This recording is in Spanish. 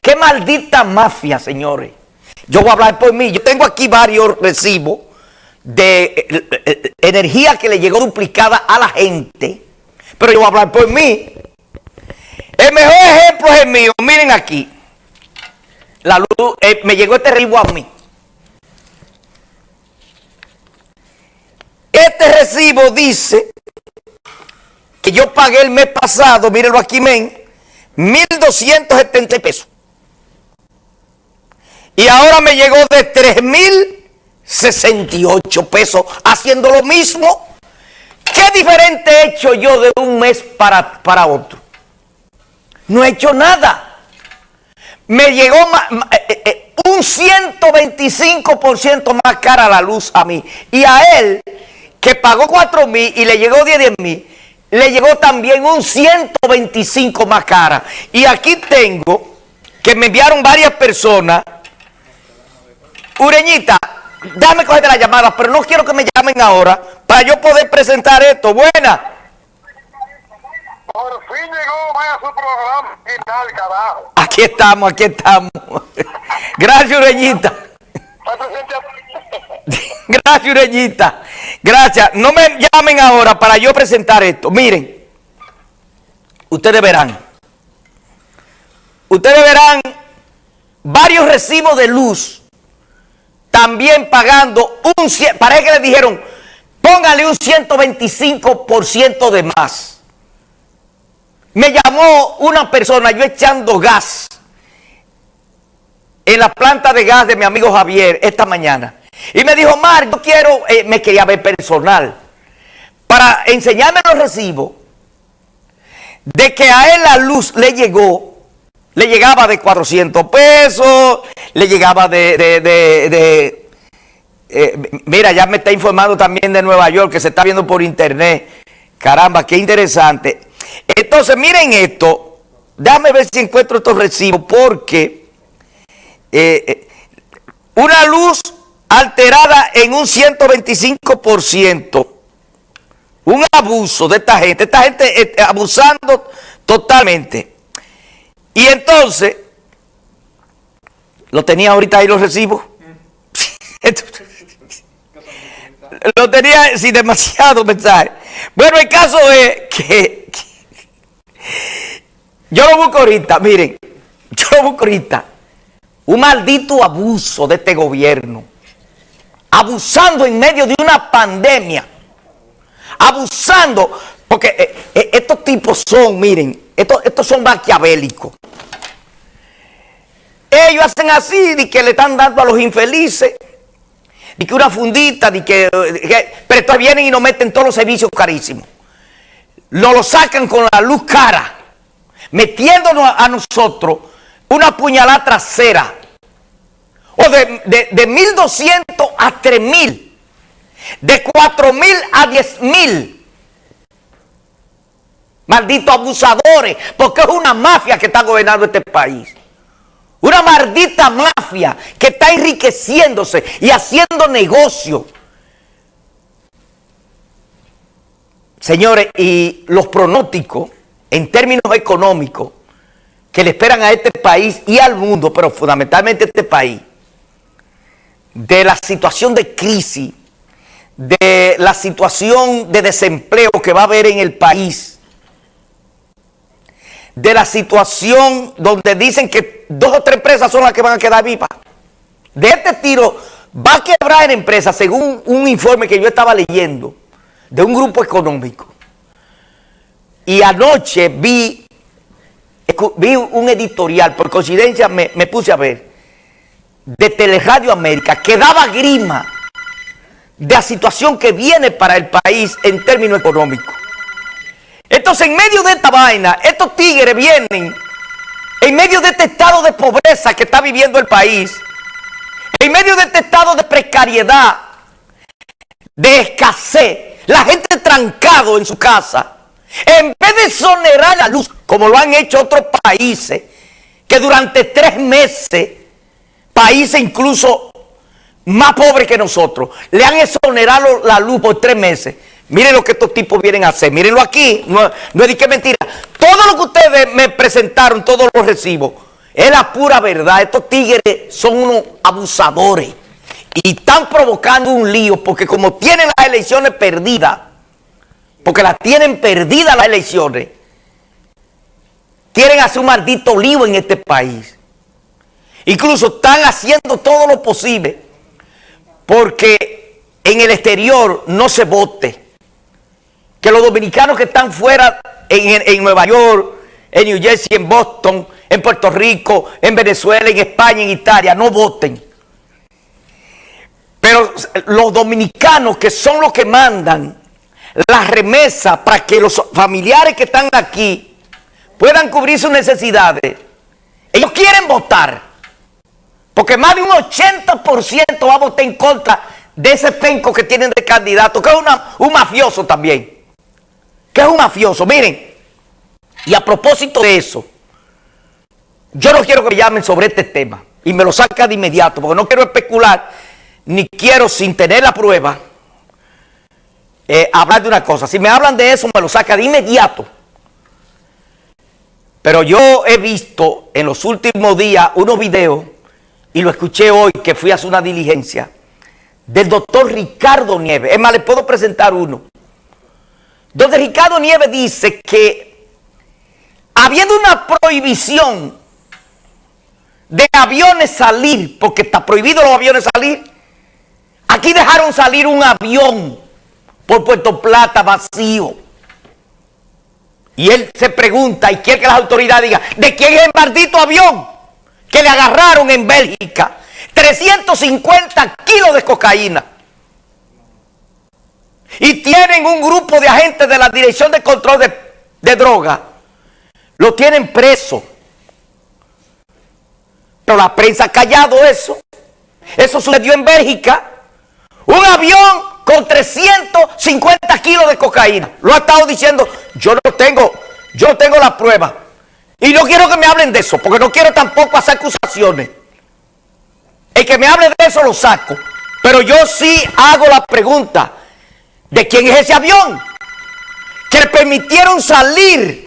Qué maldita mafia, señores. Yo voy a hablar por mí. Yo tengo aquí varios recibos de eh, eh, eh, energía que le llegó duplicada a la gente. Pero yo voy a hablar por mí. El mejor ejemplo es el mío. Miren aquí. La luz, me llegó este recibo a mí. Este recibo dice que yo pagué el mes pasado, mírenlo aquí, men, 1.270 pesos. Y ahora me llegó de 3.068 pesos haciendo lo mismo. ¿Qué diferente he hecho yo de un mes para, para otro? No he hecho nada. Me llegó eh, eh, eh, un 125% más cara la luz a mí. Y a él, que pagó 4 mil y le llegó 10 mil, le llegó también un 125 más cara. Y aquí tengo que me enviaron varias personas Ureñita, déjame coger la llamada, pero no quiero que me llamen ahora para yo poder presentar esto. Buena. Por fin llegó vaya su programa final, carajo. Aquí estamos, aquí estamos. Gracias, Ureñita. Gracias, Ureñita. Gracias. No me llamen ahora para yo presentar esto. Miren, ustedes verán. Ustedes verán varios recibos de luz también pagando un... Parece que le dijeron, póngale un 125% de más. Me llamó una persona, yo echando gas en la planta de gas de mi amigo Javier esta mañana. Y me dijo, Mar, yo quiero, eh, me quería ver personal, para enseñarme los recibos de que a él la luz le llegó le llegaba de 400 pesos, le llegaba de... Eh, mira, ya me está informando también de Nueva York, que se está viendo por internet. Caramba, qué interesante. Entonces, miren esto. Déjame ver si encuentro estos recibos, porque eh, una luz alterada en un 125%. Un abuso de esta gente. Esta gente abusando totalmente. Y entonces, lo tenía ahorita ahí los recibos. lo tenía sin demasiado mensaje. Bueno, el caso es que, yo lo busco ahorita, miren, yo lo busco ahorita. Un maldito abuso de este gobierno. Abusando en medio de una pandemia. Abusando, porque eh, eh, estos tipos son, miren, estos, estos son maquiavélicos. Ellos hacen así, de que le están dando a los infelices, de que una fundita, de que, pero estos vienen y nos meten todos los servicios carísimos. Nos lo sacan con la luz cara, metiéndonos a, nosotros una puñalada trasera. O de, de, de 1.200 a 3.000. De 4.000 a 10.000. Malditos abusadores, porque es una mafia que está gobernando este país. Una maldita mafia que está enriqueciéndose y haciendo negocio. Señores, y los pronósticos en términos económicos que le esperan a este país y al mundo, pero fundamentalmente a este país, de la situación de crisis, de la situación de desempleo que va a haber en el país, de la situación donde dicen que dos o tres empresas son las que van a quedar vivas. De este tiro va a quebrar en empresa, según un informe que yo estaba leyendo, de un grupo económico. Y anoche vi, vi un editorial, por coincidencia me, me puse a ver, de Teleradio América, que daba grima de la situación que viene para el país en términos económicos. Entonces, en medio de esta vaina, estos tigres vienen, en medio de este estado de pobreza que está viviendo el país, en medio de este estado de precariedad, de escasez, la gente trancado en su casa, en vez de exonerar la luz, como lo han hecho otros países, que durante tres meses, países incluso más pobres que nosotros, le han exonerado la luz por tres meses, Miren lo que estos tipos vienen a hacer. Mírenlo aquí. No, no es que mentira. Todo lo que ustedes me presentaron, todos los recibos, Es la pura verdad. Estos tigres son unos abusadores. Y están provocando un lío porque como tienen las elecciones perdidas, porque las tienen perdidas las elecciones, quieren hacer un maldito lío en este país. Incluso están haciendo todo lo posible porque en el exterior no se vote. Que los dominicanos que están fuera en, en Nueva York, en New Jersey, en Boston, en Puerto Rico, en Venezuela, en España, en Italia, no voten. Pero los dominicanos que son los que mandan la remesa para que los familiares que están aquí puedan cubrir sus necesidades, ellos quieren votar. Porque más de un 80% va a votar en contra de ese penco que tienen de candidato, que es un mafioso también. Que es un mafioso. Miren, y a propósito de eso, yo no quiero que me llamen sobre este tema y me lo saca de inmediato, porque no quiero especular, ni quiero sin tener la prueba, eh, hablar de una cosa. Si me hablan de eso, me lo saca de inmediato. Pero yo he visto en los últimos días unos videos, y lo escuché hoy que fui a hacer una diligencia, del doctor Ricardo Nieves. Es más, le puedo presentar uno. Donde Ricardo Nieves dice que habiendo una prohibición de aviones salir, porque está prohibido los aviones salir, aquí dejaron salir un avión por Puerto Plata vacío. Y él se pregunta y quiere que las autoridades digan, ¿de quién es el maldito avión que le agarraron en Bélgica? 350 kilos de cocaína. Y tienen un grupo de agentes de la Dirección de Control de, de Droga. Lo tienen preso. Pero la prensa ha callado eso. Eso sucedió en Bélgica. Un avión con 350 kilos de cocaína. Lo ha estado diciendo, yo no tengo, yo tengo la prueba. Y no quiero que me hablen de eso, porque no quiero tampoco hacer acusaciones. El que me hable de eso lo saco. Pero yo sí hago la pregunta, ¿de quién es ese avión? Que le permitieron salir